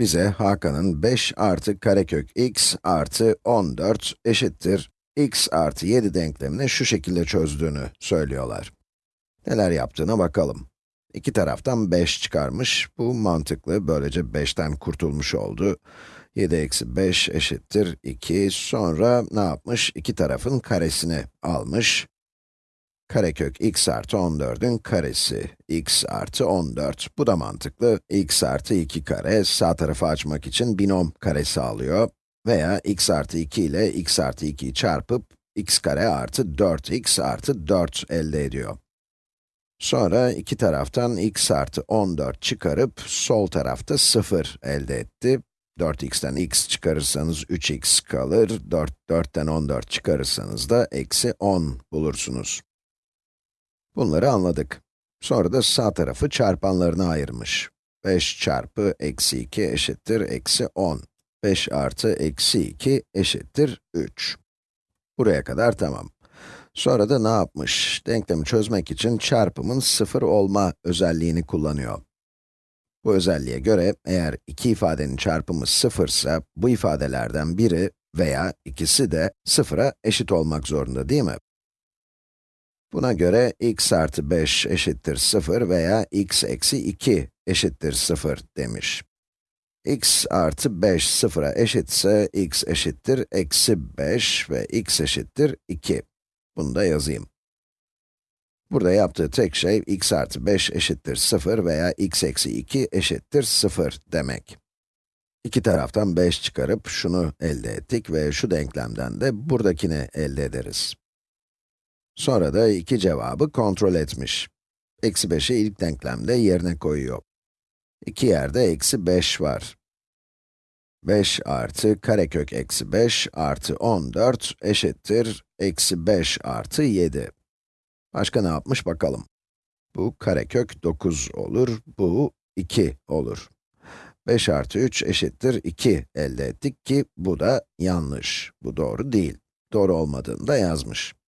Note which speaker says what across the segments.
Speaker 1: bize Hakan'ın 5 artı karekök x artı 14 eşittir x artı 7 denklemini şu şekilde çözdüğünü söylüyorlar. Neler yaptığına bakalım. İki taraftan 5 çıkarmış, bu mantıklı, böylece 5'ten kurtulmuş oldu. 7 eksi 5 eşittir 2, sonra ne yapmış? İki tarafın karesini almış. Karekök x artı 14'ün karesi, x artı 14. Bu da mantıklı. x artı 2 kare, sağ tarafı açmak için binom karesi alıyor. Veya x artı 2 ile x artı 2'yi çarpıp, x kare artı 4x artı 4 elde ediyor. Sonra iki taraftan x artı 14 çıkarıp, sol tarafta 0 elde etti. 4x'ten x çıkarırsanız 3x kalır, 4, 4'ten 14 çıkarırsanız da eksi 10 bulursunuz. Bunları anladık. Sonra da sağ tarafı çarpanlarına ayırmış. 5 çarpı eksi 2 eşittir eksi 10. 5 artı eksi 2 eşittir 3. Buraya kadar tamam. Sonra da ne yapmış? Denklemi çözmek için çarpımın sıfır olma özelliğini kullanıyor. Bu özelliğe göre eğer iki ifadenin çarpımı sıfırsa, bu ifadelerden biri veya ikisi de sıfıra eşit olmak zorunda değil mi? Buna göre x artı 5 eşittir 0 veya x eksi 2 eşittir 0 demiş. x artı 5 sıfıra eşitse x eşittir eksi 5 ve x eşittir 2. Bunu da yazayım. Burada yaptığı tek şey x artı 5 eşittir 0 veya x eksi 2 eşittir 0 demek. İki taraftan 5 çıkarıp şunu elde ettik ve şu denklemden de buradakini elde ederiz. Sonra da iki cevabı kontrol etmiş. Eksi 5'i ilk denklemde yerine koyuyor. İki yerde eksi 5 var. 5 artı karekök eksi 5 artı 14 eşittir eksi 5 artı 7. Başka ne yapmış bakalım. Bu karekök 9 olur, bu 2 olur. 5 artı 3 eşittir 2 elde ettik ki bu da yanlış. Bu doğru değil. Doğru olmadığını da yazmış.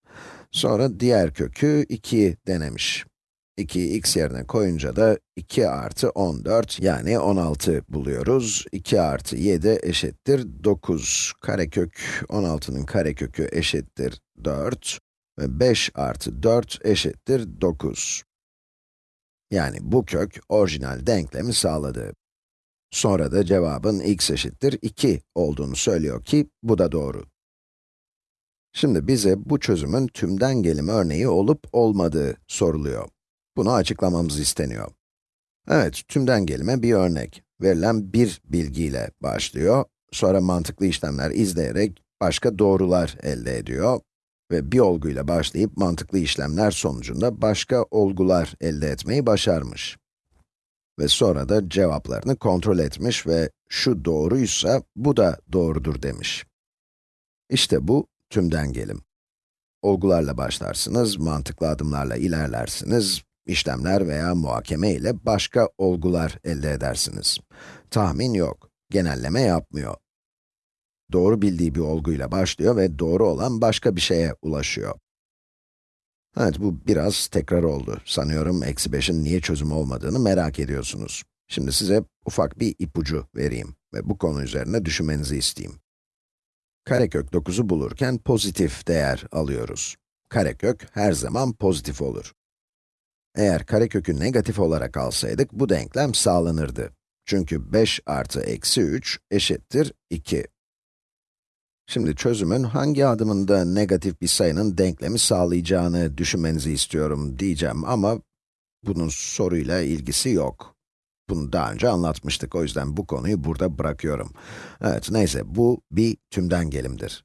Speaker 1: Sonra diğer kökü 2 denemiş. 2'yi x yerine koyunca da 2 artı 14 yani 16 buluyoruz. 2 artı 7 eşittir 9. Karekök 16'nın karekökü eşittir 4. Ve 5 artı 4 eşittir 9. Yani bu kök orijinal denklemi sağladı. Sonra da cevabın x eşittir 2 olduğunu söylüyor ki bu da doğru. Şimdi bize bu çözümün tümden gelim örneği olup olmadığı soruluyor. Bunu açıklamamız isteniyor. Evet, tümden gelime bir örnek. Verilen bir bilgiyle başlıyor, sonra mantıklı işlemler izleyerek başka doğrular elde ediyor ve bir olguyla başlayıp mantıklı işlemler sonucunda başka olgular elde etmeyi başarmış. Ve sonra da cevaplarını kontrol etmiş ve şu doğruysa bu da doğrudur demiş. İşte bu tümden gelim. Olgularla başlarsınız, mantıklı adımlarla ilerlersiniz, işlemler veya muhakeme ile başka olgular elde edersiniz. Tahmin yok, genelleme yapmıyor. Doğru bildiği bir olguyla başlıyor ve doğru olan başka bir şeye ulaşıyor. Evet, bu biraz tekrar oldu. Sanıyorum eksi 5'in niye çözüm olmadığını merak ediyorsunuz. Şimdi size ufak bir ipucu vereyim ve bu konu üzerine düşünmenizi isteyeyim. Karekök 9'u bulurken pozitif değer alıyoruz. Karekök her zaman pozitif olur. Eğer karekökü negatif olarak alsaydık, bu denklem sağlanırdı. Çünkü 5 artı eksi 3 eşittir 2. Şimdi çözümün hangi adımında negatif bir sayının denklemi sağlayacağını düşünmenizi istiyorum diyeceğim ama bunun soruyla ilgisi yok. Bunu daha önce anlatmıştık, o yüzden bu konuyu burada bırakıyorum. Evet, neyse, bu bir tümden gelimdir.